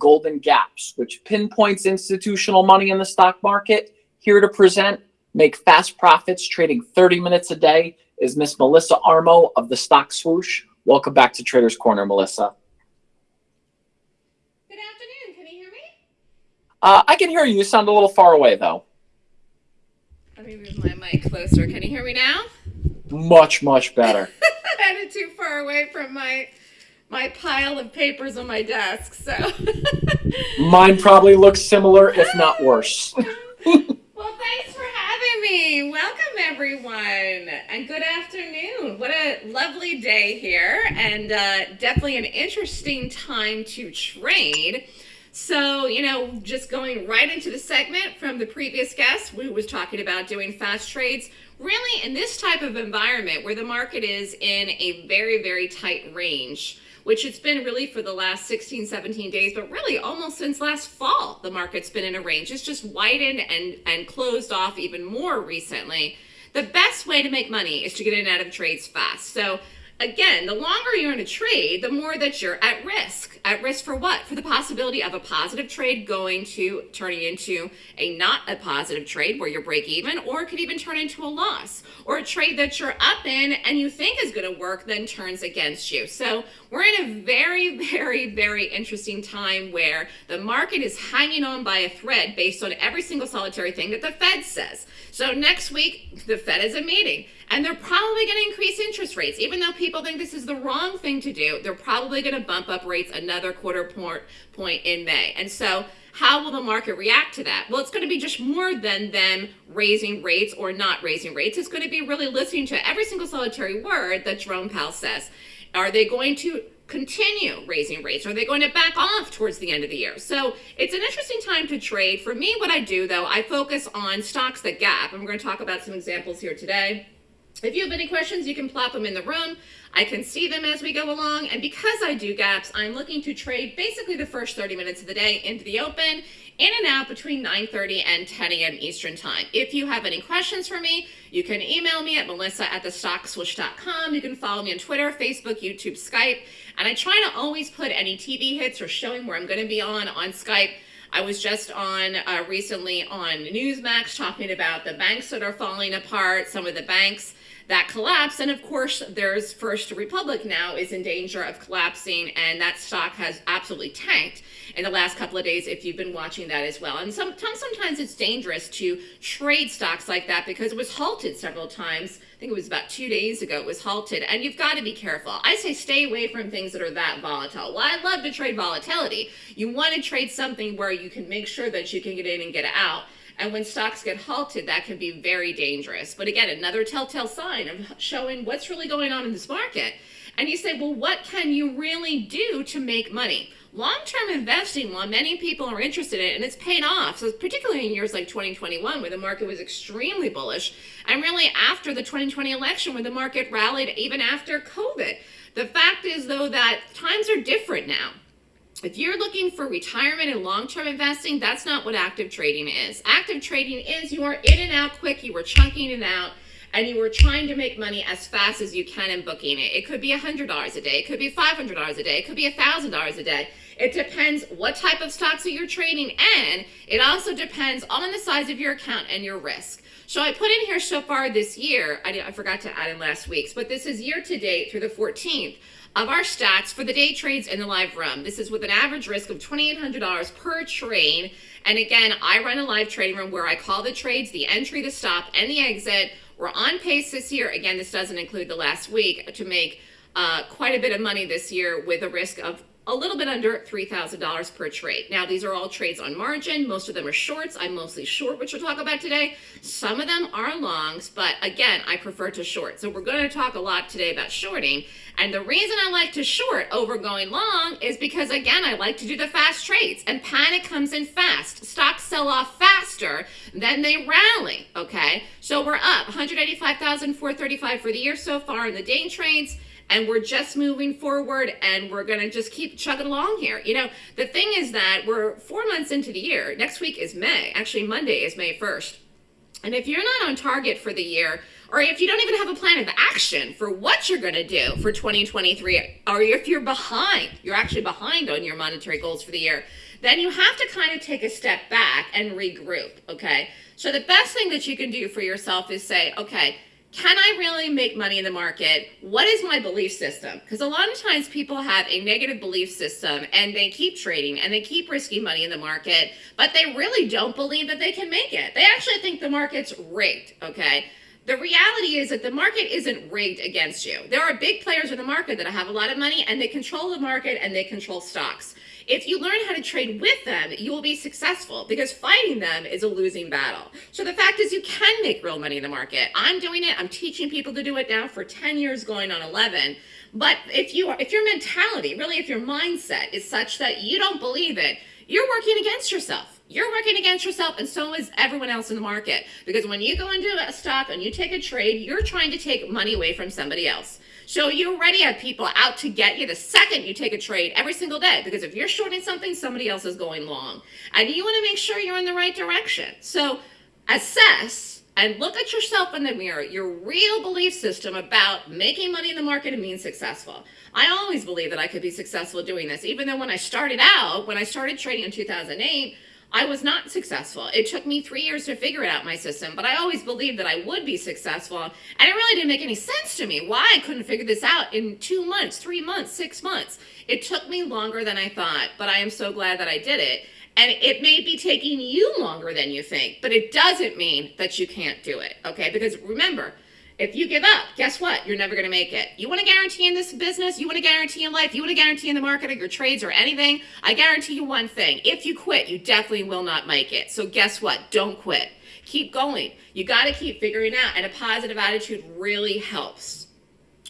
Golden Gaps, which pinpoints institutional money in the stock market. Here to present, make fast profits trading 30 minutes a day is Miss Melissa Armo of the Stock Swoosh. Welcome back to Traders Corner, Melissa. Good afternoon. Can you hear me? Uh, I can hear you. You sound a little far away, though. Let me move my mic closer. Can you hear me now? Much, much better. I had it too far away from my my pile of papers on my desk. So mine probably looks similar, if not worse. well, thanks for having me. Welcome everyone, and good afternoon. What a lovely day here, and uh, definitely an interesting time to trade. So, you know, just going right into the segment from the previous guest, we was talking about doing fast trades. Really, in this type of environment where the market is in a very, very tight range, which it's been really for the last 16, 17 days, but really almost since last fall, the market's been in a range. It's just widened and, and closed off even more recently. The best way to make money is to get in and out of trades fast. So again, the longer you're in a trade, the more that you're at risk. At risk for what? For the possibility of a positive trade going to turning into a not a positive trade where you're break even, or it could even turn into a loss, or a trade that you're up in and you think is going to work then turns against you. So we're in a very, very, very interesting time where the market is hanging on by a thread based on every single solitary thing that the Fed says. So next week, the Fed is a meeting and they're probably going to increase interest rates. Even though people think this is the wrong thing to do, they're probably going to bump up rates another quarter point, point in May. And so how will the market react to that? Well, it's going to be just more than them raising rates or not raising rates. It's going to be really listening to every single solitary word that Jerome Powell says. Are they going to continue raising rates? Are they going to back off towards the end of the year? So it's an interesting time to trade. For me, what I do though, I focus on stocks that gap. I'm going to talk about some examples here today. If you have any questions, you can plop them in the room. I can see them as we go along. And because I do gaps, I'm looking to trade basically the first 30 minutes of the day into the open, in and out between 9.30 and 10 a.m. Eastern time. If you have any questions for me, you can email me at melissa at thestockswoosh.com. You can follow me on Twitter, Facebook, YouTube, Skype. And I try to always put any TV hits or showing where I'm going to be on on Skype. I was just on uh, recently on Newsmax talking about the banks that are falling apart, some of the banks that collapse. And of course, there's First Republic now is in danger of collapsing, and that stock has absolutely tanked in the last couple of days if you've been watching that as well. And sometimes, sometimes it's dangerous to trade stocks like that because it was halted several times. I think it was about two days ago it was halted, and you've got to be careful. I say stay away from things that are that volatile. Well, I love to trade volatility. You want to trade something where you can make sure that you can get in and get out. And when stocks get halted, that can be very dangerous. But again, another telltale sign of showing what's really going on in this market. And you say, well, what can you really do to make money? Long-term investing, while many people are interested in it, and it's paid off, so particularly in years like 2021, where the market was extremely bullish, and really after the 2020 election, where the market rallied even after COVID. The fact is, though, that times are different now. If you're looking for retirement and long-term investing, that's not what active trading is. Active trading is you are in and out quick, you are chunking it out, and you are trying to make money as fast as you can in booking it. It could be $100 a day, it could be $500 a day, it could be $1,000 a day. It depends what type of stocks that you're trading, and it also depends on the size of your account and your risk. So I put in here so far this year, I, I forgot to add in last week's, but this is year to date through the 14th of our stats for the day trades in the live room. This is with an average risk of $2,800 per trade. And again, I run a live trading room where I call the trades, the entry, the stop, and the exit. We're on pace this year. Again, this doesn't include the last week to make uh, quite a bit of money this year with a risk of a little bit under $3,000 per trade. Now, these are all trades on margin. Most of them are shorts. I'm mostly short, which we'll talk about today. Some of them are longs, but again, I prefer to short. So we're going to talk a lot today about shorting. And the reason I like to short over going long is because, again, I like to do the fast trades. And panic comes in fast. Stocks sell off faster than they rally, okay? So we're up 185,435 for the year so far in the day trades and we're just moving forward and we're going to just keep chugging along here. You know, the thing is that we're four months into the year. Next week is May. Actually, Monday is May 1st. And if you're not on target for the year, or if you don't even have a plan of action for what you're going to do for 2023, or if you're behind, you're actually behind on your monetary goals for the year, then you have to kind of take a step back and regroup, okay? So the best thing that you can do for yourself is say, okay, can I really make money in the market? What is my belief system? Because a lot of times people have a negative belief system and they keep trading and they keep risking money in the market, but they really don't believe that they can make it. They actually think the market's rigged, okay? The reality is that the market isn't rigged against you. There are big players in the market that have a lot of money and they control the market and they control stocks. If you learn how to trade with them, you will be successful because fighting them is a losing battle. So the fact is you can make real money in the market. I'm doing it. I'm teaching people to do it now for 10 years going on 11. But if you are, if your mentality, really if your mindset is such that you don't believe it, you're working against yourself. You're working against yourself and so is everyone else in the market. Because when you go into a stock and you take a trade, you're trying to take money away from somebody else. So you already have people out to get you the second you take a trade every single day. Because if you're shorting something, somebody else is going long. And you want to make sure you're in the right direction. So assess and look at yourself in the mirror, your real belief system about making money in the market and being successful. I always believed that I could be successful doing this, even though when I started out, when I started trading in 2008, I was not successful. It took me three years to figure it out my system, but I always believed that I would be successful. And it really didn't make any sense to me why I couldn't figure this out in two months, three months, six months. It took me longer than I thought, but I am so glad that I did it. And it may be taking you longer than you think, but it doesn't mean that you can't do it, okay? Because remember, if you give up, guess what? You're never going to make it. You want to guarantee in this business, you want to guarantee in life, you want to guarantee in the market or your trades or anything, I guarantee you one thing. If you quit, you definitely will not make it. So guess what? Don't quit. Keep going. You got to keep figuring out, and a positive attitude really helps.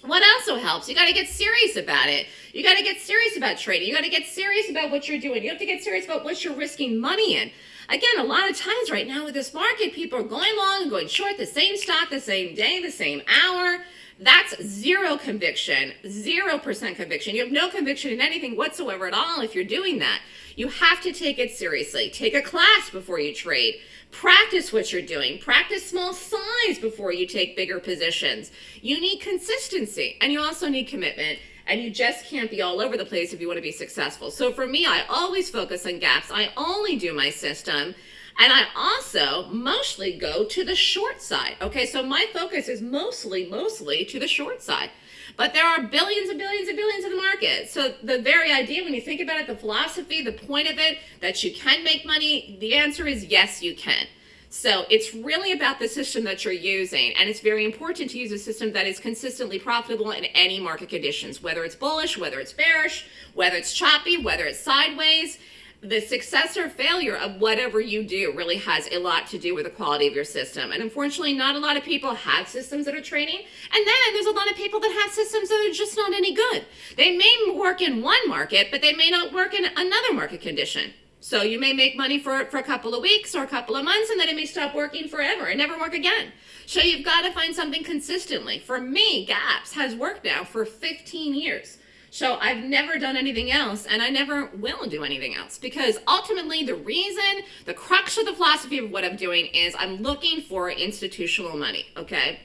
What also helps, you got to get serious about it. You got to get serious about trading. You got to get serious about what you're doing. You have to get serious about what you're risking money in. Again, a lot of times right now with this market, people are going long and going short the same stock, the same day, the same hour. That's zero conviction, 0% conviction. You have no conviction in anything whatsoever at all if you're doing that. You have to take it seriously. Take a class before you trade. Practice what you're doing. Practice small size before you take bigger positions. You need consistency and you also need commitment and you just can't be all over the place if you want to be successful. So for me, I always focus on gaps. I only do my system. And I also mostly go to the short side. Okay, so my focus is mostly, mostly to the short side. But there are billions and billions and billions in the market. So the very idea, when you think about it, the philosophy, the point of it, that you can make money, the answer is yes, you can. So it's really about the system that you're using. And it's very important to use a system that is consistently profitable in any market conditions, whether it's bullish, whether it's bearish, whether it's choppy, whether it's sideways. The success or failure of whatever you do really has a lot to do with the quality of your system. And unfortunately, not a lot of people have systems that are trading. And then there's a lot of people that have systems that are just not any good. They may work in one market, but they may not work in another market condition. So you may make money for, for a couple of weeks or a couple of months and then it may stop working forever and never work again. So you've got to find something consistently. For me, GAPS has worked now for 15 years. So I've never done anything else and I never will do anything else because ultimately the reason, the crux of the philosophy of what I'm doing is I'm looking for institutional money, okay?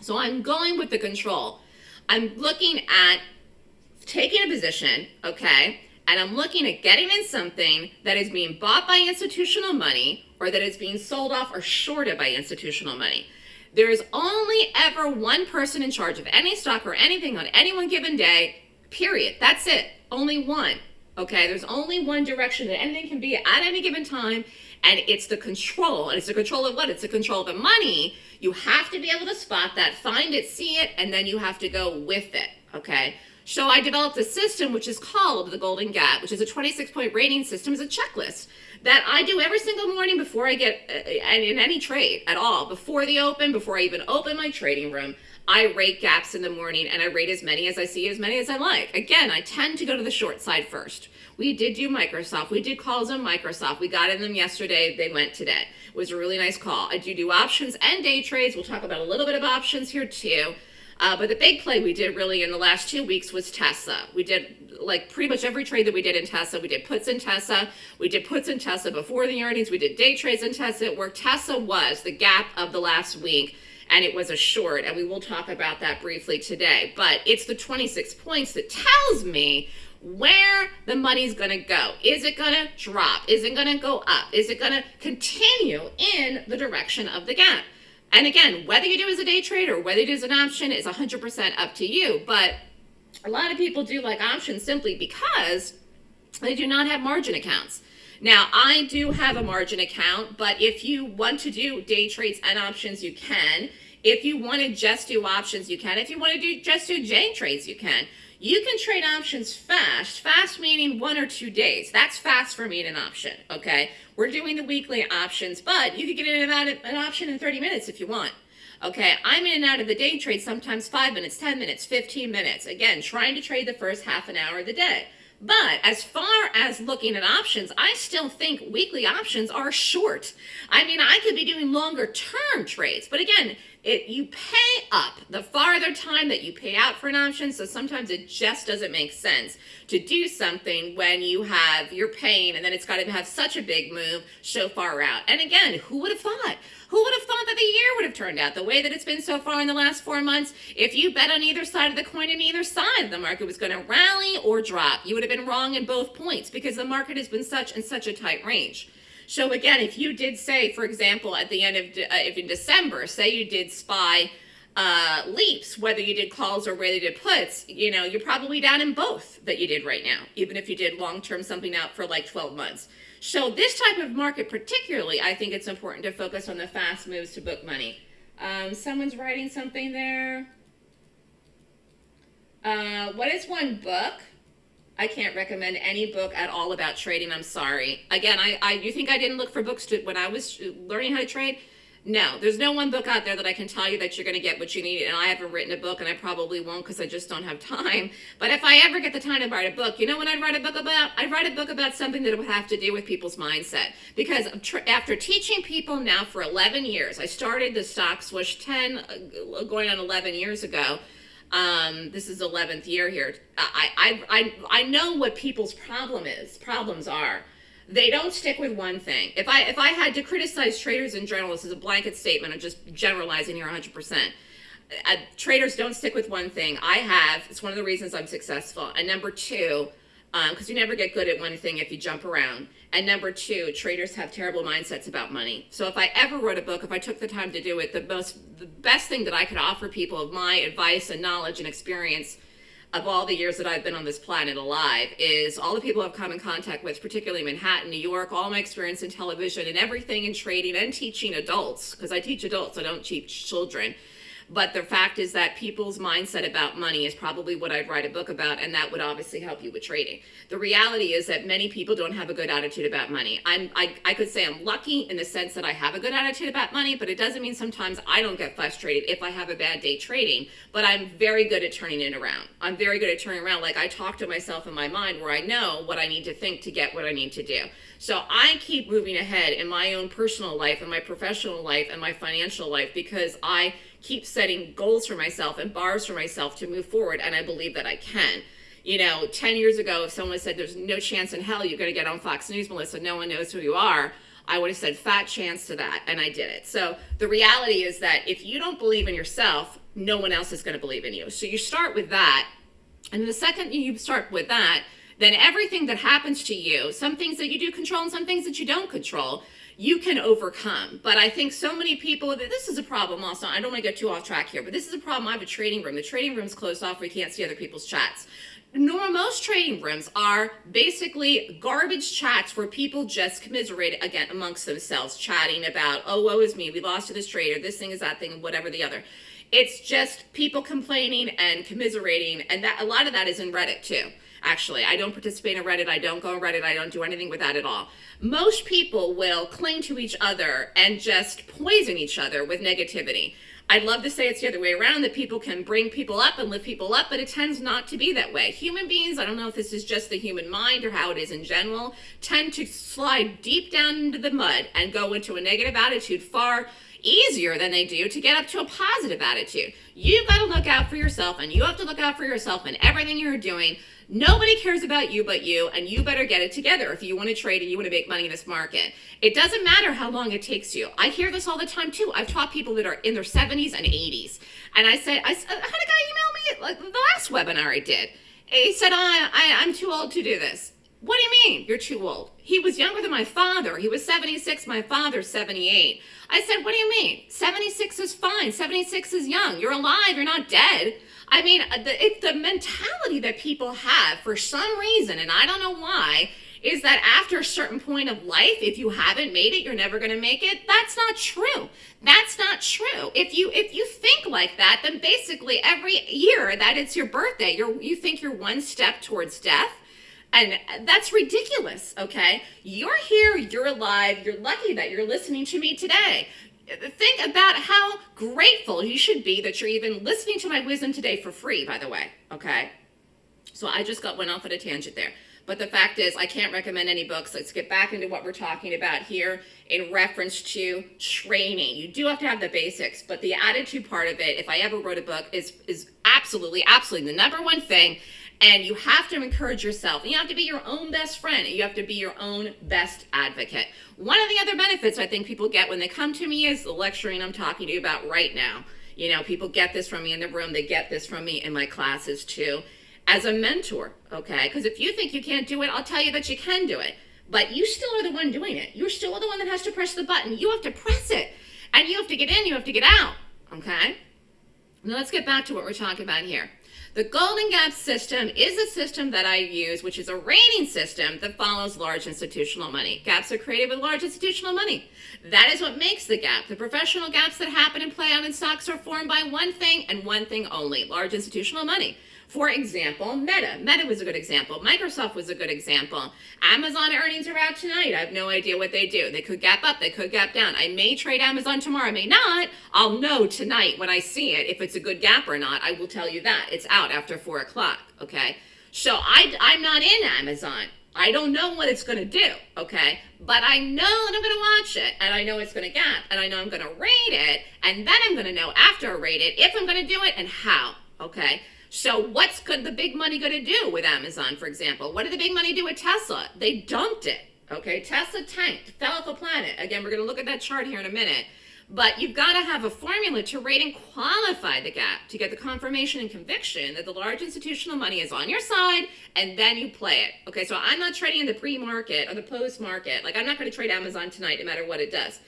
So I'm going with the control. I'm looking at taking a position, okay? And I'm looking at getting in something that is being bought by institutional money or that is being sold off or shorted by institutional money. There is only ever one person in charge of any stock or anything on any one given day, period. That's it. Only one. Okay, there's only one direction that anything can be at any given time, and it's the control. And it's the control of what? It's the control of the money. You have to be able to spot that, find it, see it, and then you have to go with it. Okay, so I developed a system which is called the Golden Gap, which is a 26 point rating system, is a checklist that I do every single morning before I get uh, in any trade at all, before the open, before I even open my trading room. I rate gaps in the morning and I rate as many as I see, as many as I like. Again, I tend to go to the short side first. We did do Microsoft. We did calls on Microsoft. We got in them yesterday. They went today. It was a really nice call. I do do options and day trades. We'll talk about a little bit of options here too. Uh, but the big play we did really in the last two weeks was Tesla. We did like pretty much every trade that we did in Tesla. We did puts in Tesla. We did puts in Tesla before the earnings. We did day trades in Tesla where Tesla was the gap of the last week and it was a short and we will talk about that briefly today but it's the 26 points that tells me where the money's going to go. Is it going to drop? Is it going to go up? Is it going to continue in the direction of the gap? And again, whether you do as a day trade or whether you do as an option is 100% up to you. But a lot of people do like options simply because they do not have margin accounts. Now, I do have a margin account, but if you want to do day trades and options, you can. If you want to just do options, you can. If you want to do just do day trades, you can. You can trade options fast. Fast meaning one or two days. That's fast for me in an option, okay? We're doing the weekly options, but you can get in and out of an option in 30 minutes if you want. Okay, I'm in and out of the day trade sometimes 5 minutes, 10 minutes, 15 minutes. Again, trying to trade the first half an hour of the day. But as far as looking at options, I still think weekly options are short. I mean, I could be doing longer term trades, but again, it you pay up the farther time that you pay out for an option, so sometimes it just doesn't make sense to do something when you have you're paying and then it's got to have such a big move so far out. And again, who would have thought? Who would have thought that the year would have turned out the way that it's been so far in the last four months? If you bet on either side of the coin and either side, the market was going to rally or drop. You would have been wrong in both points because the market has been such and such a tight range. So again, if you did say, for example, at the end of, uh, if in December, say you did SPY uh, leaps, whether you did calls or whether you did puts, you know, you're probably down in both that you did right now, even if you did long-term something out for like 12 months. So this type of market particularly, I think it's important to focus on the fast moves to book money. Um, someone's writing something there. Uh, what is one book? I can't recommend any book at all about trading. I'm sorry. Again, I, I you think I didn't look for books to, when I was learning how to trade? No, there's no one book out there that I can tell you that you're going to get what you need. And I haven't written a book, and I probably won't because I just don't have time. But if I ever get the time to write a book, you know what I'd write a book about? I'd write a book about something that would have to do with people's mindset. Because after teaching people now for 11 years, I started the stock Swoosh 10, uh, going on 11 years ago. Um, this is 11th year here. I, I, I, I know what people's problem is, problems are they don't stick with one thing. If I if I had to criticize traders general, this is a blanket statement. I'm just generalizing here 100%. Uh, traders don't stick with one thing. I have. It's one of the reasons I'm successful. And number two, because um, you never get good at one thing if you jump around. And number two, traders have terrible mindsets about money. So if I ever wrote a book, if I took the time to do it, the most, the best thing that I could offer people of my advice and knowledge and experience of all the years that I've been on this planet alive is all the people I've come in contact with, particularly Manhattan, New York, all my experience in television and everything in trading and teaching adults, because I teach adults, I don't teach children. But the fact is that people's mindset about money is probably what I'd write a book about, and that would obviously help you with trading. The reality is that many people don't have a good attitude about money. I'm, I, I could say I'm lucky in the sense that I have a good attitude about money, but it doesn't mean sometimes I don't get frustrated if I have a bad day trading, but I'm very good at turning it around. I'm very good at turning around. Like I talk to myself in my mind where I know what I need to think to get what I need to do. So I keep moving ahead in my own personal life and my professional life and my financial life because I keep setting goals for myself and bars for myself to move forward, and I believe that I can. You know, 10 years ago, if someone said there's no chance in hell you're going to get on Fox News, Melissa, no one knows who you are, I would have said fat chance to that, and I did it. So the reality is that if you don't believe in yourself, no one else is going to believe in you. So you start with that, and the second you start with that, then everything that happens to you, some things that you do control and some things that you don't control, you can overcome. But I think so many people, this is a problem also. I don't want to get too off track here, but this is a problem. I have a trading room. The trading room's closed off. We can't see other people's chats. Normal, most trading rooms are basically garbage chats where people just commiserate again amongst themselves, chatting about, oh, woe is me, we lost to this trader, this thing is that thing, whatever the other. It's just people complaining and commiserating, and that a lot of that is in Reddit too actually. I don't participate in Reddit. I don't go on Reddit. I don't do anything with that at all. Most people will cling to each other and just poison each other with negativity. I'd love to say it's the other way around, that people can bring people up and lift people up, but it tends not to be that way. Human beings, I don't know if this is just the human mind or how it is in general, tend to slide deep down into the mud and go into a negative attitude far easier than they do to get up to a positive attitude. You've got to look out for yourself and you have to look out for yourself in everything you're doing. Nobody cares about you but you, and you better get it together if you want to trade and you want to make money in this market. It doesn't matter how long it takes you. I hear this all the time too. I've taught people that are in their 70s and 80s. And I said, I, I had a guy email me like the last webinar I did. He said, I, I, I'm too old to do this. What do you mean you're too old? He was younger than my father. He was 76, my father's 78. I said, What do you mean? 76 is fine. 76 is young. You're alive. You're not dead. I mean, uh, the, it's the mentality that people have for some reason, and I don't know why, is that after a certain point of life, if you haven't made it, you're never going to make it. That's not true. That's not true. If you if you think like that, then basically every year that it's your birthday, you're you think you're one step towards death. And that's ridiculous, okay? You're here, you're alive, you're lucky that you're listening to me today. Think about how grateful you should be that you're even listening to my wisdom today for free, by the way, okay? So I just got went off on a tangent there. But the fact is, I can't recommend any books. Let's get back into what we're talking about here in reference to training. You do have to have the basics, but the attitude part of it, if I ever wrote a book, is, is absolutely, absolutely the number one thing. And you have to encourage yourself. You have to be your own best friend. You have to be your own best advocate. One of the other benefits I think people get when they come to me is the lecturing I'm talking to you about right now. You know, people get this from me in the room. They get this from me in my classes too as a mentor, okay? Because if you think you can't do it, I'll tell you that you can do it. But you still are the one doing it. You're still the one that has to press the button. You have to press it. And you have to get in, you have to get out, okay? Now let's get back to what we're talking about here. The Golden Gap system is a system that I use, which is a rating system that follows large institutional money. Gaps are created with large institutional money. That is what makes the gap. The professional gaps that happen and play out in stocks are formed by one thing and one thing only, large institutional money. For example, Meta. Meta was a good example. Microsoft was a good example. Amazon earnings are out tonight. I have no idea what they do. They could gap up, they could gap down. I may trade Amazon tomorrow, I may not. I'll know tonight when I see it if it's a good gap or not. I will tell you that. It's out after 4 o'clock, okay? So I, I'm not in Amazon. I don't know what it's going to do, okay? But I know that I'm going to watch it, and I know it's going to gap, and I know I'm going to rate it, and then I'm going to know after I rate it if I'm going to do it and how, okay? So what's good the big money going to do with Amazon, for example? What did the big money do with Tesla? They dumped it. Okay, Tesla tanked, fell off the planet. Again, we're going to look at that chart here in a minute. But you've got to have a formula to rate and qualify the gap to get the confirmation and conviction that the large institutional money is on your side and then you play it. Okay, so I'm not trading in the pre-market or the post-market. Like I'm not going to trade Amazon tonight no matter what it does.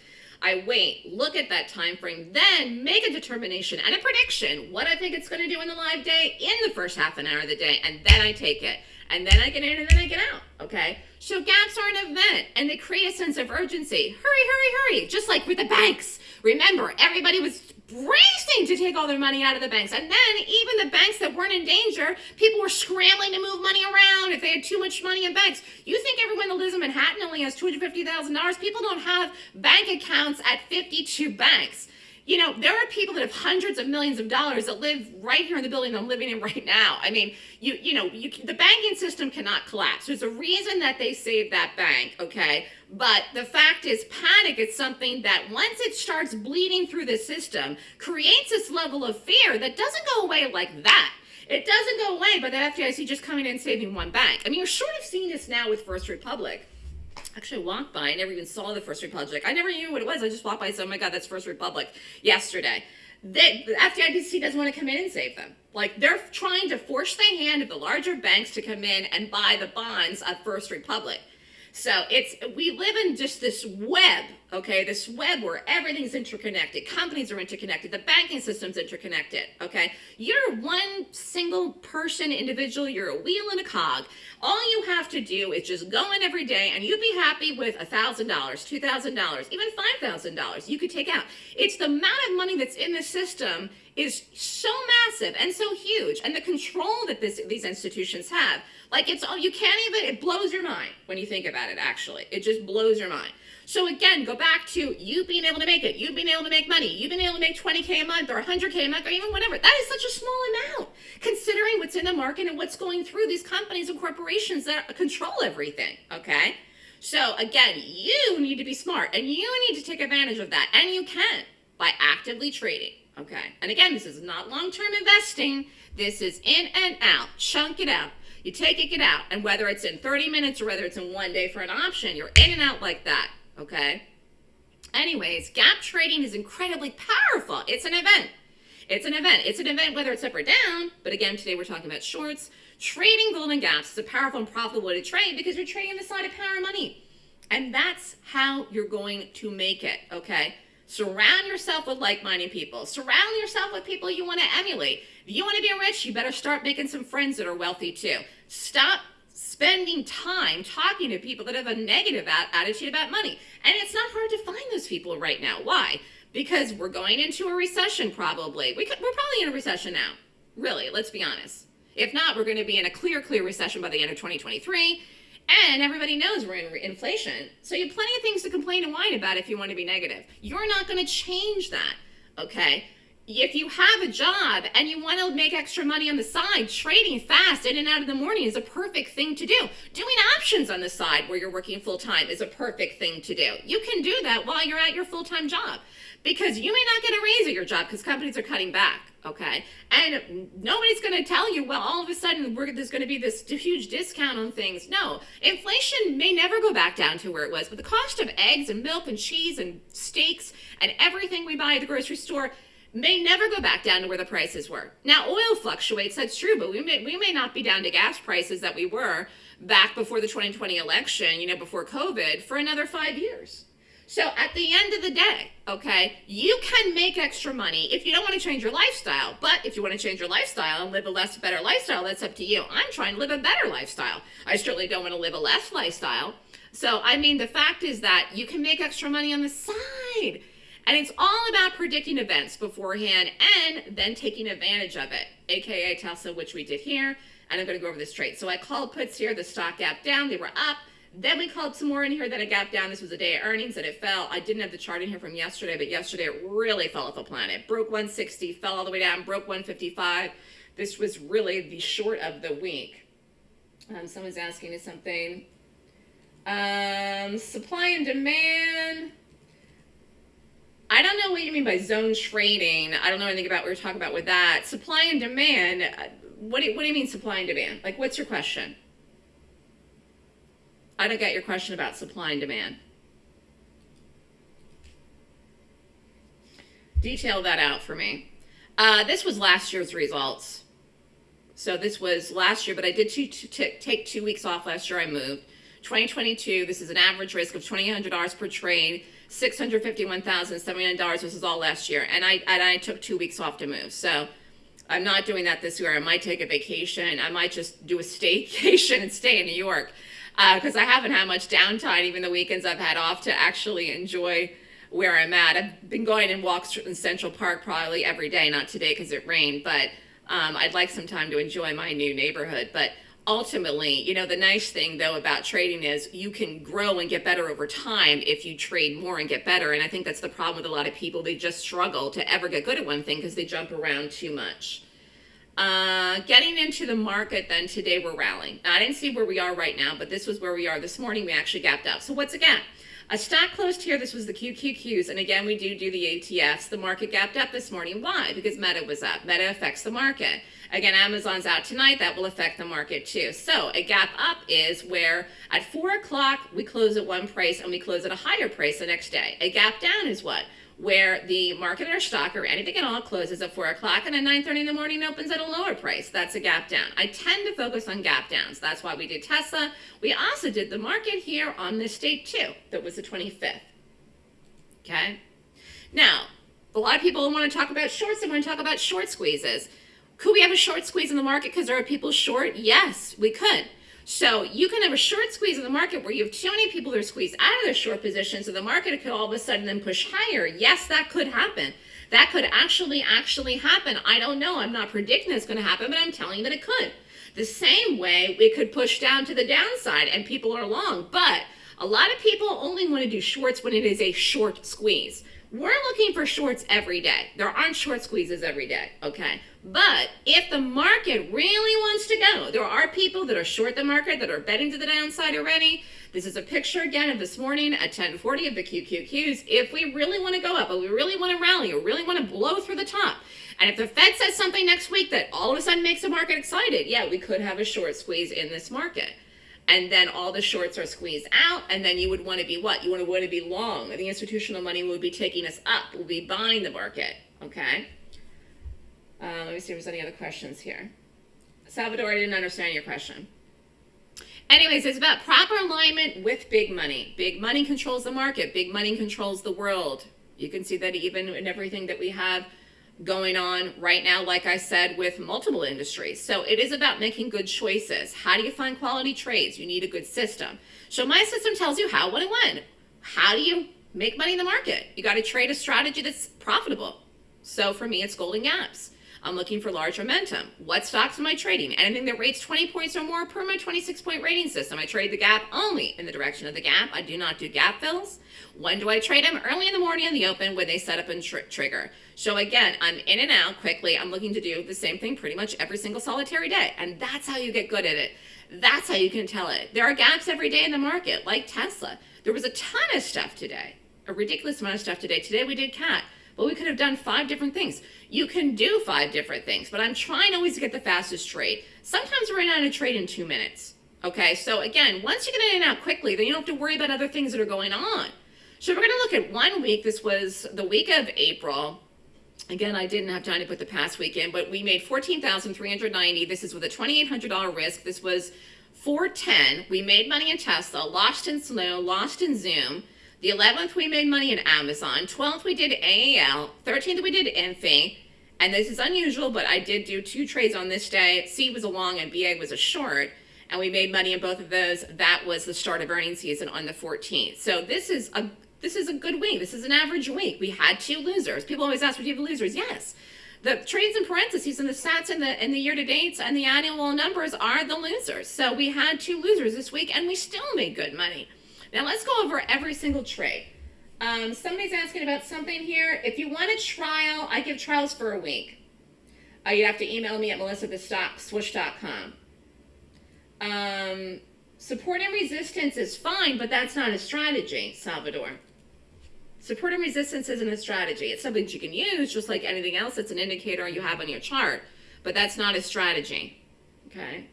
I wait, look at that time frame, then make a determination and a prediction what I think it's going to do in the live day in the first half an hour of the day, and then I take it. And then I get in and then I get out, okay? So gaps are an event and they create a sense of urgency. Hurry, hurry, hurry, just like with the banks. Remember, everybody was racing to take all their money out of the banks. And then even the banks that weren't in danger, people were scrambling to move money around if they had too much money in banks. You think everyone that lives in Manhattan only has $250,000? People don't have bank accounts at 52 banks. You know, there are people that have hundreds of millions of dollars that live right here in the building I'm living in right now. I mean, you you know, you, the banking system cannot collapse. There's a reason that they saved that bank, okay? But the fact is, panic is something that once it starts bleeding through the system, creates this level of fear that doesn't go away like that. It doesn't go away by the FDIC just coming in and saving one bank. I mean, you're sort of seeing this now with First Republic. Actually, walked by. I never even saw the First Republic. I never knew what it was. I just walked by and said, oh my God, that's First Republic yesterday. They, the FDIC doesn't want to come in and save them. Like they're trying to force the hand of the larger banks to come in and buy the bonds of First Republic. So it's we live in just this web, okay? This web where everything's interconnected. Companies are interconnected. The banking system's interconnected, okay? You're one single person, individual. You're a wheel and a cog. All you have to do is just go in every day and you'd be happy with $1,000, $2,000, even $5,000 you could take out. It's the amount of money that's in the system is so massive and so huge and the control that this, these institutions have like it's all, you can't even it blows your mind when you think about it actually it just blows your mind so again go back to you being able to make it you being able to make money you being able to make 20k a month or 100k a month or even whatever that is such a small amount considering what's in the market and what's going through these companies and corporations that control everything okay so again you need to be smart and you need to take advantage of that and you can by actively trading Okay. And again, this is not long-term investing. This is in and out. Chunk it out. You take it, get out. And whether it's in 30 minutes or whether it's in one day for an option, you're in and out like that. Okay. Anyways, gap trading is incredibly powerful. It's an event. It's an event. It's an event whether it's up or down. But again, today we're talking about shorts. Trading golden gaps is a powerful and profitable way to trade because you're trading the side of power and money. And that's how you're going to make it, okay? Surround yourself with like minded people. Surround yourself with people you want to emulate. If you want to be rich, you better start making some friends that are wealthy too. Stop spending time talking to people that have a negative attitude about money. And it's not hard to find those people right now. Why? Because we're going into a recession probably. We could, we're probably in a recession now. Really, let's be honest. If not, we're going to be in a clear, clear recession by the end of 2023. And everybody knows we're in inflation. So you have plenty of things to complain and whine about if you want to be negative. You're not going to change that, okay? If you have a job and you want to make extra money on the side, trading fast in and out of the morning is a perfect thing to do. Doing options on the side where you're working full time is a perfect thing to do. You can do that while you're at your full time job because you may not get a raise at your job because companies are cutting back okay? And nobody's going to tell you, well, all of a sudden there's going to be this huge discount on things. No, inflation may never go back down to where it was, but the cost of eggs and milk and cheese and steaks and everything we buy at the grocery store may never go back down to where the prices were. Now, oil fluctuates, that's true, but we may, we may not be down to gas prices that we were back before the 2020 election, you know, before COVID, for another five years. So at the end of the day, okay, you can make extra money if you don't want to change your lifestyle. But if you want to change your lifestyle and live a less better lifestyle, that's up to you. I'm trying to live a better lifestyle. I certainly don't want to live a less lifestyle. So, I mean, the fact is that you can make extra money on the side. And it's all about predicting events beforehand and then taking advantage of it, aka Tesla, which we did here. And I'm going to go over this trade. So I called puts here, the stock gap down, they were up. Then we called some more in here that it gap down. This was a day of earnings that it fell. I didn't have the chart in here from yesterday, but yesterday it really fell off the planet. Broke 160, fell all the way down, broke 155. This was really the short of the week. Um, someone's asking me something. Um, supply and demand. I don't know what you mean by zone trading. I don't know anything about what you're talking about with that. Supply and demand. Uh, what do, you, what do you mean supply and demand? Like, what's your question? I don't get your question about supply and demand. Detail that out for me. Uh, this was last year's results. So this was last year, but I did take two weeks off last year. I moved. 2022, this is an average risk of $2,800 per trade, $651,079. This is all last year. And I, and I took two weeks off to move. So I'm not doing that this year. I might take a vacation. I might just do a staycation and stay in New York because uh, I haven't had much downtime, even the weekends I've had off, to actually enjoy where I'm at. I've been going and walks in Central Park probably every day, not today because it rained, but um, I'd like some time to enjoy my new neighborhood. But ultimately, you know, the nice thing though about trading is you can grow and get better over time if you trade more and get better. And I think that's the problem with a lot of people. They just struggle to ever get good at one thing because they jump around too much. Uh, getting into the market then today we're rallying. Now, I didn't see where we are right now, but this was where we are this morning. We actually gapped up. So what's again? A stock closed here. This was the QQQs. And again, we do do the ETFs. The market gapped up this morning. Why? Because Meta was up. Meta affects the market. Again, Amazon's out tonight. That will affect the market too. So a gap up is where at 4 o'clock we close at one price and we close at a higher price the next day. A gap down is what? where the market or stock or anything at all closes at 4 o'clock and at 9.30 in the morning opens at a lower price. That's a gap down. I tend to focus on gap downs. That's why we did Tesla. We also did the market here on this date too. That was the 25th. Okay? Now, a lot of people want to talk about shorts and want to talk about short squeezes. Could we have a short squeeze in the market because there are people short? Yes, we could. So you can have a short squeeze in the market where you have too many people that are squeezed out of their short positions so the market could all of a sudden then push higher. Yes, that could happen. That could actually, actually happen. I don't know. I'm not predicting it's going to happen, but I'm telling you that it could. The same way it could push down to the downside and people are long. But a lot of people only want to do shorts when it is a short squeeze. We're looking for shorts every day. There aren't short squeezes every day, okay? But if the market really wants to go, there are people that are short the market that are betting to the downside already. This is a picture again of this morning at 1040 of the QQQs. If we really want to go up, but we really want to rally, or really want to blow through the top, and if the Fed says something next week that all of a sudden makes the market excited, yeah, we could have a short squeeze in this market and then all the shorts are squeezed out, and then you would want to be what? You would want to be long. The institutional money would be taking us up, will be buying the market, okay? Uh, let me see if there's any other questions here. Salvador, I didn't understand your question. Anyways, it's about proper alignment with big money. Big money controls the market. Big money controls the world. You can see that even in everything that we have going on right now, like I said, with multiple industries. So it is about making good choices. How do you find quality trades? You need a good system. So my system tells you how, when, and when. How do you make money in the market? You got to trade a strategy that's profitable. So for me, it's Golden Gaps. I'm looking for large momentum. What stocks am I trading? Anything that rates 20 points or more per my 26 point rating system. I trade the gap only in the direction of the gap. I do not do gap fills. When do I trade them? Early in the morning in the open when they set up and tr trigger. So again, I'm in and out quickly. I'm looking to do the same thing pretty much every single solitary day. And that's how you get good at it. That's how you can tell it. There are gaps every day in the market, like Tesla. There was a ton of stuff today, a ridiculous amount of stuff today. Today we did CAT. But we could have done five different things. You can do five different things, but I'm trying always to get the fastest trade. Sometimes we're in on a trade in two minutes. Okay, so again, once you get in and out quickly, then you don't have to worry about other things that are going on. So we're gonna look at one week. This was the week of April. Again, I didn't have time to put the past week in, but we made 14,390. This is with a $2,800 risk. This was 410. We made money in Tesla, lost in Snow, lost in Zoom. The 11th, we made money in Amazon. 12th, we did AAL. 13th, we did Infi. And this is unusual, but I did do two trades on this day. C was a long and BA was a short. And we made money in both of those. That was the start of earnings season on the 14th. So this is a this is a good week. This is an average week. We had two losers. People always ask, "Do you have losers?" Yes. The trades in parentheses and the stats and the and the year to dates and the annual numbers are the losers. So we had two losers this week, and we still made good money. Now let's go over every single trade. Um, somebody's asking about something here. If you want a trial, I give trials for a week. Uh, you have to email me at melissa.swoosh.com. Um, support and resistance is fine, but that's not a strategy, Salvador. Support and resistance isn't a strategy. It's something that you can use just like anything else. It's an indicator you have on your chart, but that's not a strategy. Okay.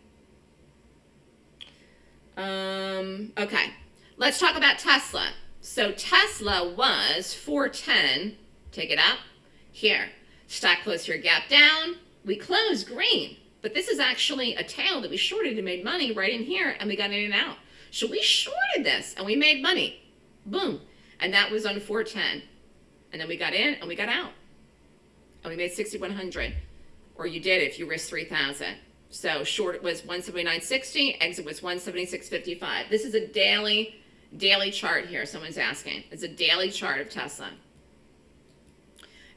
Um, okay. Let's talk about Tesla. So Tesla was 410. Take it up. Here. Stock closed here, gap down. We closed green. But this is actually a tail that we shorted and made money right in here, and we got in and out. So we shorted this, and we made money. Boom. And that was on 410. And then we got in, and we got out. And we made 6,100. Or you did if you risked 3,000. So short was 179.60, exit was 176.55. This is a daily Daily chart here, someone's asking. It's a daily chart of Tesla.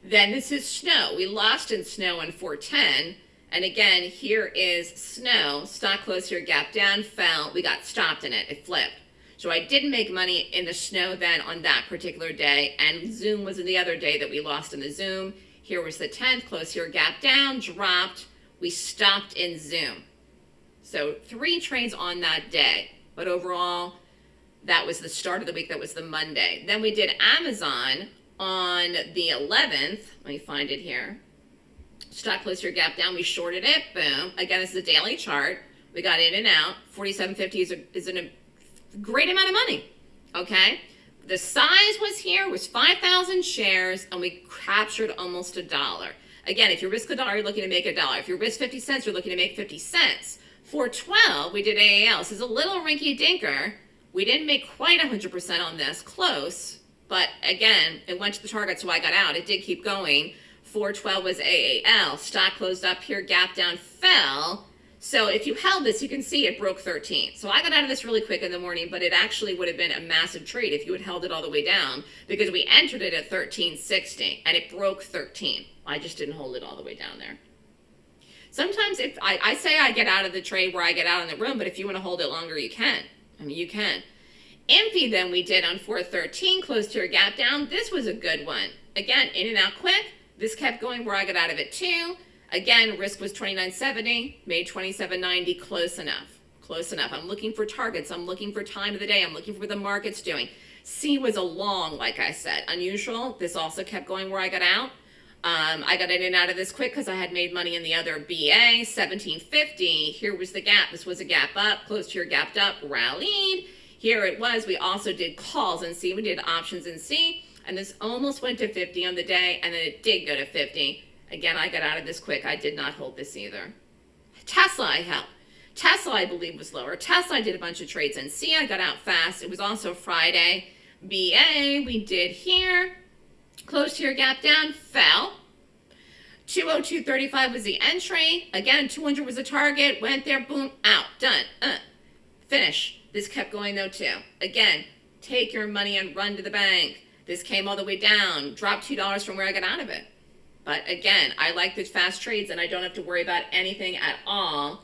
Then this is snow. We lost in snow in 410. And again, here is snow. Stock closed here, gap down, fell. We got stopped in it. It flipped. So I didn't make money in the snow then on that particular day. And Zoom was in the other day that we lost in the Zoom. Here was the 10th, closed here, gap down, dropped. We stopped in Zoom. So three trades on that day. But overall, that was the start of the week. That was the Monday. Then we did Amazon on the 11th. Let me find it here. Stock closed your gap down. We shorted it. Boom. Again, this is a daily chart. We got in and out. 47.50 is, a, is a great amount of money. Okay. The size was here was 5,000 shares and we captured almost a dollar. Again, if you risk a dollar, you're looking to make a dollar. If you risk 50 cents, you're looking to make 50 cents. For 12, we did AAL. This is a little rinky dinker we didn't make quite 100% on this, close, but again, it went to the target, so I got out. It did keep going. 412 was AAL. Stock closed up here, gap down, fell. So if you held this, you can see it broke 13. So I got out of this really quick in the morning, but it actually would have been a massive trade if you had held it all the way down because we entered it at 1360 and it broke 13. I just didn't hold it all the way down there. Sometimes if I, I say I get out of the trade where I get out in the room, but if you want to hold it longer, you can. I mean, you can. Infi then we did on 413, close to your gap down. This was a good one. Again, in and out quick. This kept going where I got out of it too. Again, risk was 2970, made 2790, close enough. Close enough. I'm looking for targets. I'm looking for time of the day. I'm looking for what the market's doing. C was a long, like I said, unusual. This also kept going where I got out. Um, I got in and out of this quick because I had made money in the other BA, 1750. Here was the gap. This was a gap up, close to your gapped up, rallied. Here it was. We also did calls and C. We did options in C. And this almost went to 50 on the day, and then it did go to 50. Again, I got out of this quick. I did not hold this either. Tesla, I held. Tesla, I believe, was lower. Tesla, I did a bunch of trades in. I got out fast. It was also Friday. BA, we did here. Closed your gap down, fell. 202.35 was the entry. Again, 200 was the target. Went there, boom, out, done. Uh, finish. This kept going though too. Again, take your money and run to the bank. This came all the way down, dropped $2 from where I got out of it. But again, I like the fast trades and I don't have to worry about anything at all.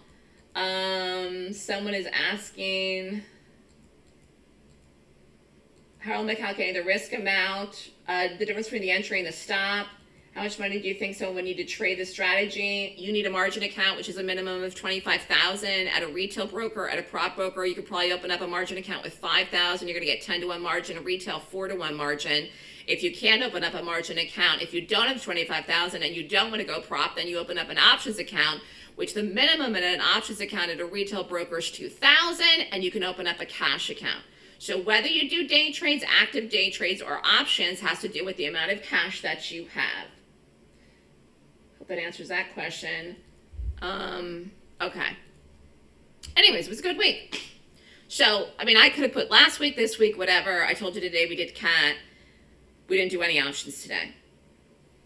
Um, someone is asking, how am I calculating the risk amount, uh, the difference between the entry and the stop? How much money do you think someone would need to trade the strategy? You need a margin account, which is a minimum of 25,000 at a retail broker, at a prop broker. You could probably open up a margin account with 5,000. You're going to get 10 to 1 margin, a retail 4 to 1 margin. If you can't open up a margin account, if you don't have 25,000 and you don't want to go prop, then you open up an options account, which the minimum in an options account at a retail broker is 2,000 and you can open up a cash account. So whether you do day trades, active day trades, or options has to do with the amount of cash that you have. Hope that answers that question. Um, okay. Anyways, it was a good week. So, I mean, I could have put last week, this week, whatever. I told you today we did cat. We didn't do any options today.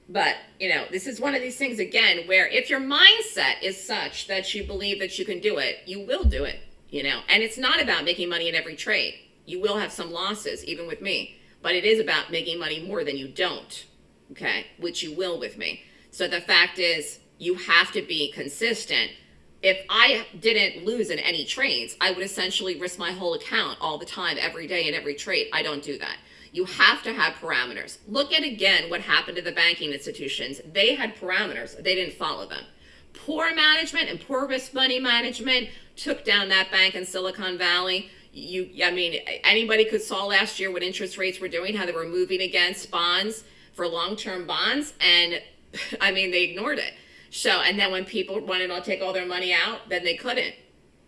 But, you know, this is one of these things, again, where if your mindset is such that you believe that you can do it, you will do it, you know. And it's not about making money in every trade. You will have some losses, even with me. But it is about making money more than you don't, okay, which you will with me. So the fact is, you have to be consistent. If I didn't lose in any trades, I would essentially risk my whole account all the time, every day in every trade. I don't do that. You have to have parameters. Look at again what happened to the banking institutions. They had parameters. They didn't follow them. Poor management and poor risk money management took down that bank in Silicon Valley. You, I mean, anybody could saw last year what interest rates were doing, how they were moving against bonds for long-term bonds, and I mean, they ignored it. So, and then when people wanted to take all their money out, then they couldn't,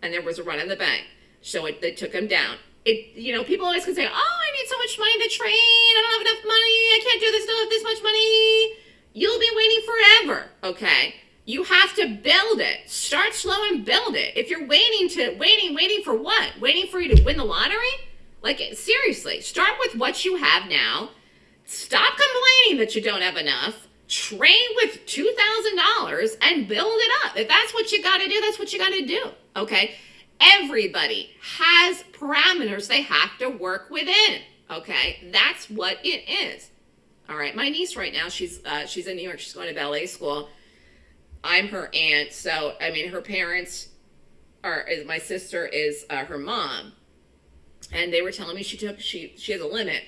and there was a run in the bank. So it, they took them down it, you know, people always can say, oh, I need so much money to trade. I don't have enough money. I can't do this, don't have this much money. You'll be waiting forever, okay? You have to build it. Start slow and build it. If you're waiting to, waiting, waiting for what? Waiting for you to win the lottery? Like, seriously, start with what you have now. Stop complaining that you don't have enough. Train with $2,000 and build it up. If that's what you got to do, that's what you got to do, okay? Everybody has parameters they have to work within. Okay, that's what it is. All right, my niece right now, she's uh, she's in New York. She's going to ballet school. I'm her aunt, so I mean, her parents are. My sister is uh, her mom, and they were telling me she took she she has a limit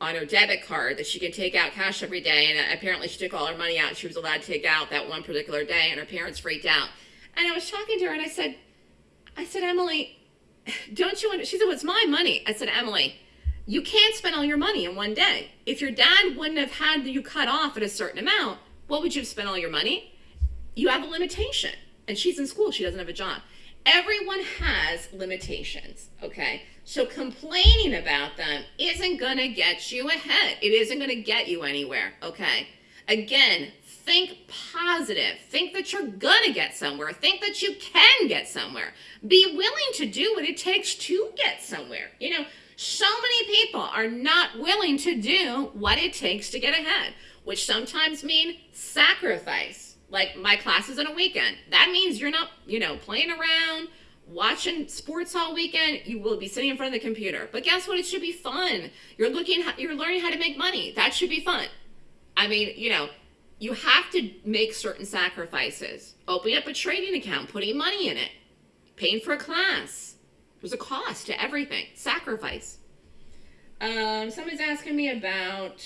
on her debit card that she can take out cash every day, and apparently she took all her money out. She was allowed to take out that one particular day, and her parents freaked out. And I was talking to her, and I said, I said, Emily, don't you, want she said, well, it's my money. I said, Emily, you can't spend all your money in one day. If your dad wouldn't have had you cut off at a certain amount, what would you have spent all your money? You have a limitation. And she's in school, she doesn't have a job. Everyone has limitations, okay? So complaining about them isn't gonna get you ahead. It isn't gonna get you anywhere, okay? Again, think positive. Think that you're gonna get somewhere. Think that you can get somewhere. Be willing to do what it takes to get somewhere. You know, so many people are not willing to do what it takes to get ahead, which sometimes mean sacrifice. Like my classes on a weekend. That means you're not, you know, playing around, watching sports all weekend, you will be sitting in front of the computer. But guess what? It should be fun. You're looking, you're learning how to make money. That should be fun. I mean, you know, you have to make certain sacrifices. Opening up a trading account, putting money in it, paying for a class. There's a cost to everything. Sacrifice. Um, someone's asking me about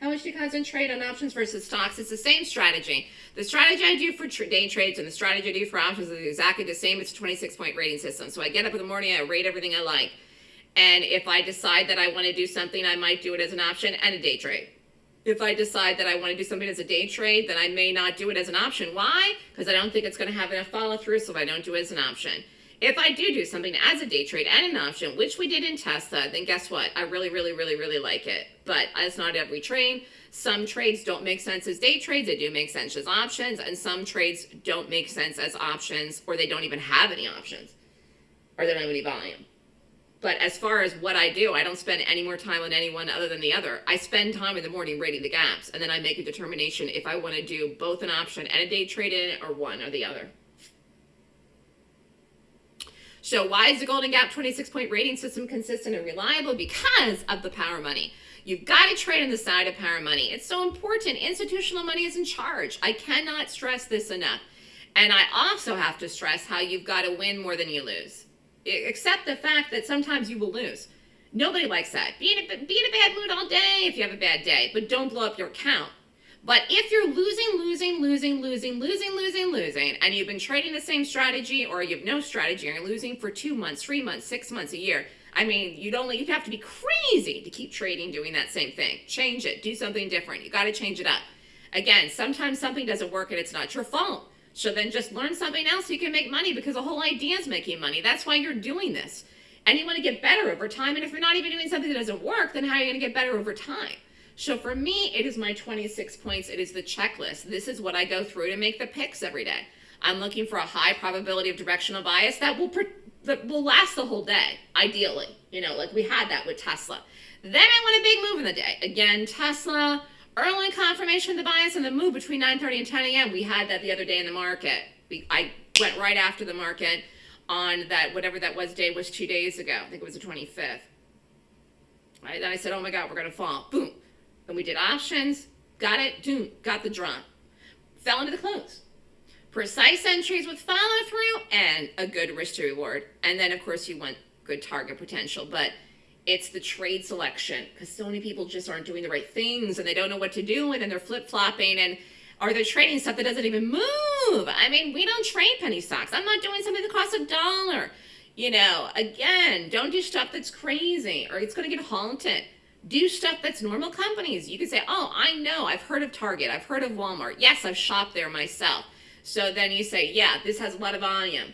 how much do you concentrate on options versus stocks? It's the same strategy. The strategy I do for day trades and the strategy I do for options is exactly the same. It's a 26 point rating system. So I get up in the morning, I rate everything I like. And if I decide that I want to do something, I might do it as an option and a day trade. If I decide that I want to do something as a day trade, then I may not do it as an option. Why? Because I don't think it's going to have enough follow through, so I don't do it as an option. If I do do something as a day trade and an option, which we did in Tesla, then guess what? I really, really, really, really like it. But it's not every trade. Some trades don't make sense as day trades. They do make sense as options. And some trades don't make sense as options or they don't even have any options or they don't have any volume. But as far as what I do, I don't spend any more time on any one other than the other. I spend time in the morning rating the gaps and then I make a determination if I want to do both an option and a day trade in or one or the other. So why is the Golden Gap 26 point rating system consistent and reliable? Because of the power money. You've got to trade on the side of power money. It's so important. Institutional money is in charge. I cannot stress this enough. And I also have to stress how you've got to win more than you lose. Except the fact that sometimes you will lose. Nobody likes that. Be in, a, be in a bad mood all day if you have a bad day, but don't blow up your account. But if you're losing, losing, losing, losing, losing, losing, losing, and you've been trading the same strategy or you have no strategy and you're losing for two months, three months, six months, a year, I mean, you'd only, you'd have to be crazy to keep trading doing that same thing. Change it, do something different. You got to change it up. Again, sometimes something doesn't work and it's not your fault. So then just learn something else so you can make money because the whole idea is making money. That's why you're doing this. And you want to get better over time. And if you're not even doing something that doesn't work, then how are you going to get better over time? So for me, it is my 26 points. It is the checklist. This is what I go through to make the picks every day. I'm looking for a high probability of directional bias that will that will last the whole day, ideally. You know, like we had that with Tesla. Then I want a big move in the day. Again, Tesla, early confirmation of the bias and the move between 9.30 and 10 a.m. We had that the other day in the market. We, I went right after the market on that, whatever that was day was two days ago. I think it was the 25th. Right? Then I said, oh my God, we're going to fall. Boom. Then we did options, got it, doom, got the drop. Fell into the close. Precise entries with follow through and a good risk to reward. And then of course you want good target potential, but it's the trade selection because so many people just aren't doing the right things and they don't know what to do with and then they're flip flopping and are they trading stuff that doesn't even move? I mean, we don't trade penny stocks. I'm not doing something that costs a dollar. You know, again, don't do stuff that's crazy or it's going to get haunted do stuff that's normal companies. You can say, oh, I know, I've heard of Target, I've heard of Walmart. Yes, I've shopped there myself. So then you say, yeah, this has a lot of volume.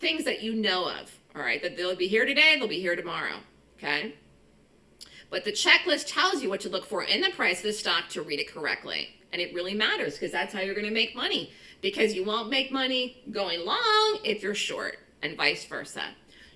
Things that you know of, all right, that they'll be here today, they'll be here tomorrow, okay? But the checklist tells you what to look for in the price of the stock to read it correctly. And it really matters because that's how you're going to make money. Because you won't make money going long if you're short and vice versa.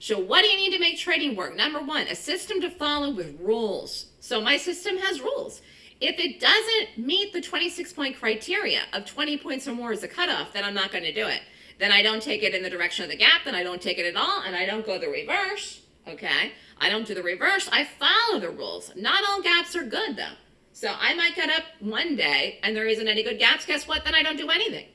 So what do you need to make trading work? Number one, a system to follow with rules. So my system has rules. If it doesn't meet the 26 point criteria of 20 points or more as a cutoff, then I'm not going to do it. Then I don't take it in the direction of the gap, then I don't take it at all, and I don't go the reverse, okay? I don't do the reverse, I follow the rules. Not all gaps are good though. So I might get up one day and there isn't any good gaps, guess what? Then I don't do anything.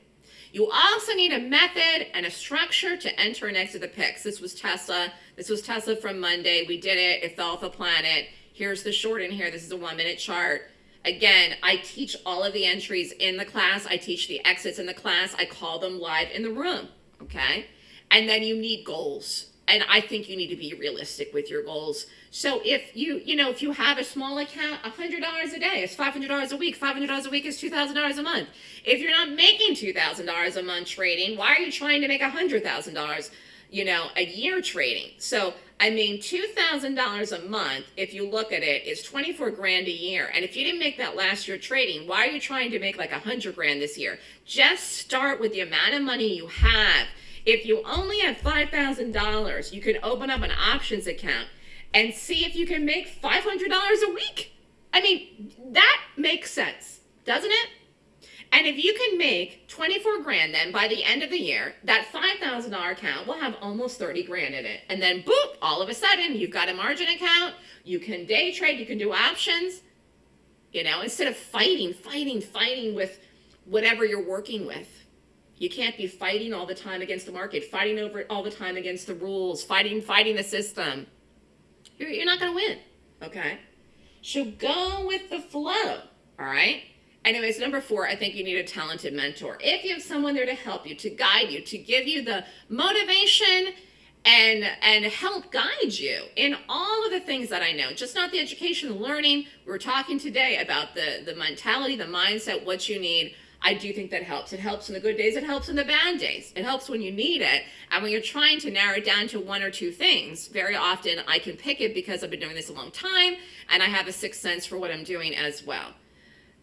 You also need a method and a structure to enter and exit the picks. This was Tesla. This was Tesla from Monday. We did it. It fell off a planet. Here's the short in here. This is a one minute chart. Again, I teach all of the entries in the class. I teach the exits in the class. I call them live in the room, okay? And then you need goals. And I think you need to be realistic with your goals. So if you, you know, if you have a small account, $100 a day is $500 a week. $500 a week is $2,000 a month. If you're not making $2,000 a month trading, why are you trying to make $100,000, you know, a year trading? So, I mean, $2,000 a month, if you look at it, is 24 grand a year. And if you didn't make that last year trading, why are you trying to make like 100 grand this year? Just start with the amount of money you have if you only have $5,000, you can open up an options account and see if you can make $500 a week. I mean, that makes sense, doesn't it? And if you can make 24 grand then by the end of the year, that $5,000 account will have almost 30 grand in it. And then boop, all of a sudden you've got a margin account, you can day trade, you can do options, you know, instead of fighting, fighting, fighting with whatever you're working with. You can't be fighting all the time against the market, fighting over it all the time against the rules, fighting, fighting the system. You're, you're not going to win, okay? So go with the flow, all right? Anyways, number four, I think you need a talented mentor. If you have someone there to help you, to guide you, to give you the motivation and and help guide you in all of the things that I know, just not the education, the learning. We are talking today about the, the mentality, the mindset, what you need. I do think that helps. It helps in the good days, it helps in the bad days. It helps when you need it. And when you're trying to narrow it down to one or two things, very often I can pick it because I've been doing this a long time and I have a sixth sense for what I'm doing as well.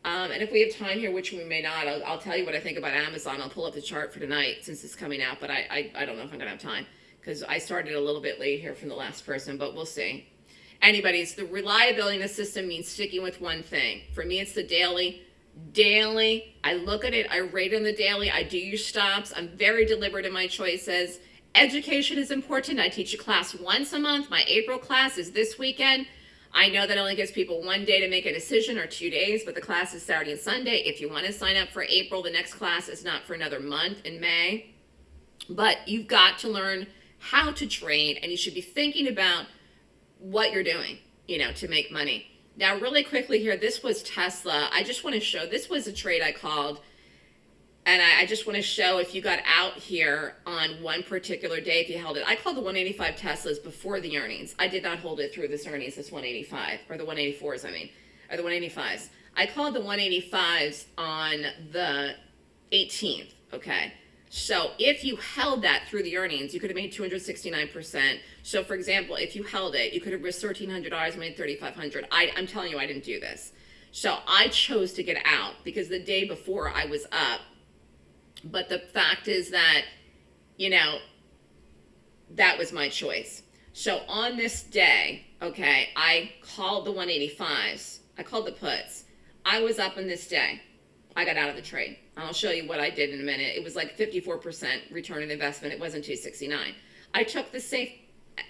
Um, and if we have time here, which we may not, I'll, I'll, tell you what I think about Amazon. I'll pull up the chart for tonight since it's coming out, but I, I, I don't know if I'm going to have time because I started a little bit late here from the last person, but we'll see. Anybody's, the reliability in the system means sticking with one thing. For me, it's the daily. Daily, I look at it, I rate on the daily, I do your stops, I'm very deliberate in my choices. Education is important. I teach a class once a month. My April class is this weekend. I know that only gives people one day to make a decision or two days, but the class is Saturday and Sunday. If you want to sign up for April, the next class is not for another month in May. But you've got to learn how to trade and you should be thinking about what you're doing, you know, to make money. Now, really quickly here, this was Tesla. I just want to show, this was a trade I called. And I, I just want to show if you got out here on one particular day, if you held it. I called the 185 Teslas before the earnings. I did not hold it through this earnings, this 185, or the 184s, I mean, or the 185s. I called the 185s on the 18th, okay? So if you held that through the earnings, you could have made 269%. So for example, if you held it, you could have risked $1,300, made 3,500. I, I'm telling you, I didn't do this. So I chose to get out because the day before I was up. But the fact is that, you know, that was my choice. So on this day, okay, I called the 185s. I called the puts. I was up on this day. I got out of the trade. I'll show you what I did in a minute. It was like 54% return on investment. It wasn't 269. I took the safe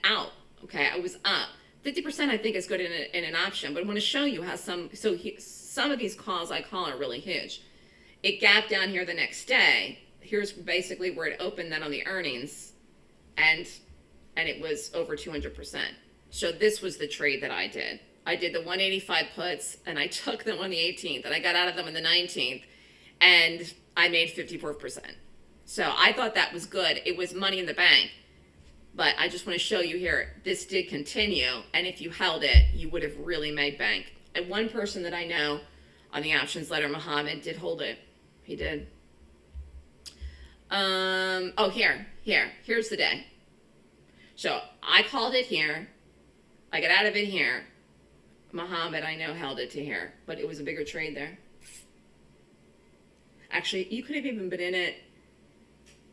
out. Okay, I was up. 50% I think is good in, a, in an option, but I want to show you how some, so he, some of these calls I call are really huge. It gapped down here the next day. Here's basically where it opened then on the earnings and, and it was over 200%. So this was the trade that I did. I did the 185 puts and I took them on the 18th and I got out of them on the 19th and I made 54%. So I thought that was good. It was money in the bank. But I just want to show you here, this did continue. And if you held it, you would have really made bank. And one person that I know on the options letter, Muhammad, did hold it. He did. Um, oh, here, here, here's the day. So I called it here. I got out of it here. Muhammad, I know, held it to here, but it was a bigger trade there. Actually, you could have even been in it,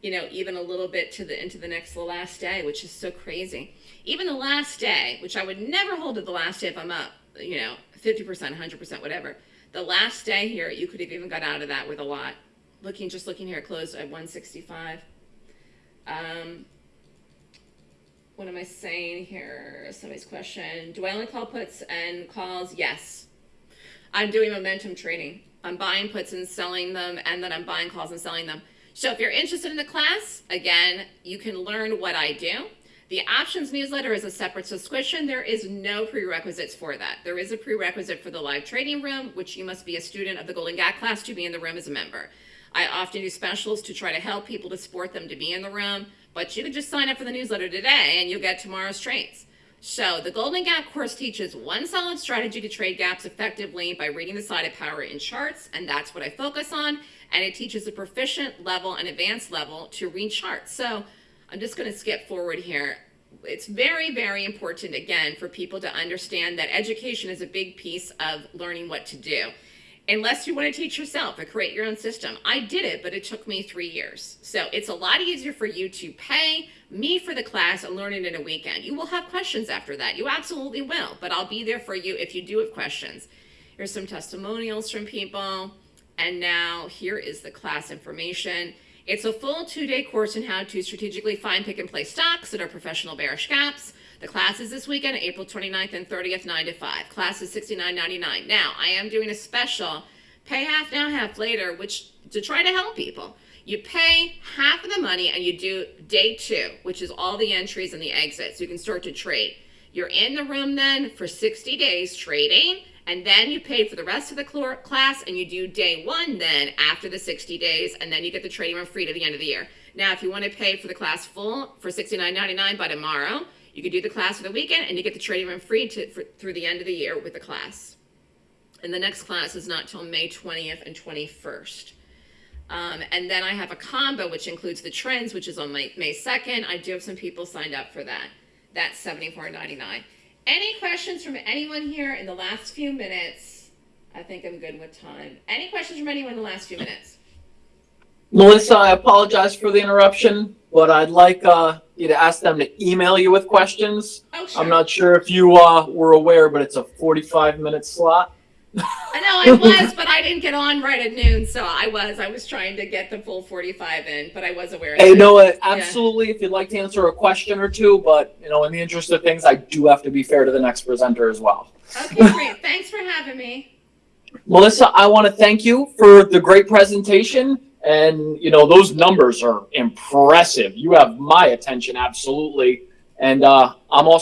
you know, even a little bit to the into the next the last day, which is so crazy. Even the last day, which I would never hold at the last day if I'm up, you know, 50%, 100%, whatever. The last day here, you could have even got out of that with a lot. Looking, just looking here, closed at 165. Um, what am I saying here? Somebody's question. Do I only call puts and calls? Yes. I'm doing momentum trading. I'm buying puts and selling them, and then I'm buying calls and selling them. So if you're interested in the class, again, you can learn what I do. The options newsletter is a separate subscription. There is no prerequisites for that. There is a prerequisite for the live trading room, which you must be a student of the Golden Gap class to be in the room as a member. I often do specials to try to help people to support them to be in the room. But you can just sign up for the newsletter today and you'll get tomorrow's trades. So the Golden Gap course teaches one solid strategy to trade gaps effectively by reading the side of power in charts, and that's what I focus on. And it teaches a proficient level and advanced level to read charts. So I'm just going to skip forward here. It's very, very important, again, for people to understand that education is a big piece of learning what to do unless you want to teach yourself or create your own system. I did it, but it took me three years. So it's a lot easier for you to pay me for the class and learn it in a weekend. You will have questions after that. You absolutely will, but I'll be there for you if you do have questions. Here's some testimonials from people. And now here is the class information. It's a full two-day course on how to strategically find, pick, and play stocks that are professional bearish gaps. The class is this weekend, April 29th and 30th, 9 to 5. Class is $69.99. Now, I am doing a special, pay half now, half later, which to try to help people. You pay half of the money and you do day two, which is all the entries and the exits. You can start to trade. You're in the room then for 60 days trading, and then you pay for the rest of the class and you do day one then after the 60 days, and then you get the trading room free to the end of the year. Now, if you want to pay for the class full for $69.99 by tomorrow, you can do the class for the weekend and you get the trading room free to, for, through the end of the year with the class. And the next class is not till May 20th and 21st. Um, and then I have a combo, which includes the trends, which is on May, May 2nd. I do have some people signed up for that. That's $74.99. Any questions from anyone here in the last few minutes? I think I'm good with time. Any questions from anyone in the last few minutes? Melissa, I apologize for the interruption, but I'd like uh, you to ask them to email you with questions. Oh, sure. I'm not sure if you uh, were aware, but it's a 45 minute slot. I know I was, but I didn't get on right at noon, so I was. I was trying to get the full 45 in, but I was aware of Hey, it. no, uh, absolutely. If you'd like to answer a question or two, but you know, in the interest of things, I do have to be fair to the next presenter as well. Okay, great. Thanks for having me. Melissa, I want to thank you for the great presentation. And, you know, those numbers are impressive. You have my attention, absolutely. And uh, I'm also